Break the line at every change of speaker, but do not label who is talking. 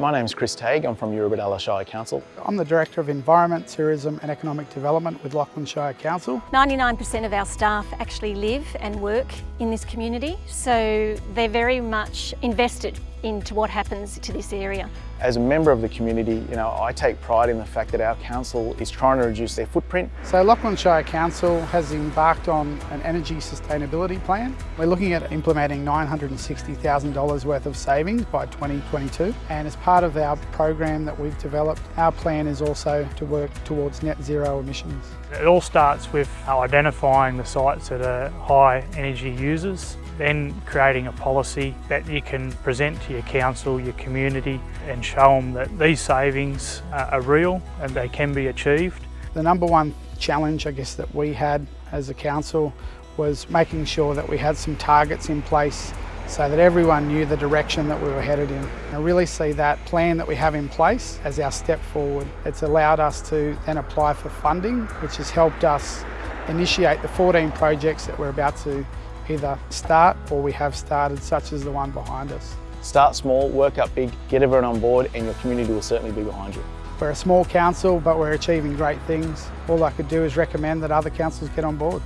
My name is Chris Tague, I'm from Eurobodalla Shire Council.
I'm the Director of Environment, Tourism and Economic Development with Lachlan Shire Council.
99% of our staff actually live and work in this community, so they're very much invested into what happens to this area.
As a member of the community, you know, I take pride in the fact that our council is trying to reduce their footprint.
So Lachlan Shire Council has embarked on an energy sustainability plan. We're looking at implementing $960,000 worth of savings by 2022 and as part of our program that we've developed, our plan is also to work towards net zero emissions.
It all starts with identifying the sites that are high energy users, then creating a policy that you can present to your council, your community and show them that these savings are real and they can be achieved.
The number one challenge I guess that we had as a council was making sure that we had some targets in place so that everyone knew the direction that we were headed in. I really see that plan that we have in place as our step forward. It's allowed us to then apply for funding, which has helped us initiate the 14 projects that we're about to either start or we have started, such as the one behind us.
Start small, work up big, get everyone on board and your community will certainly be behind you.
We're a small council, but we're achieving great things. All I could do is recommend that other councils get on board.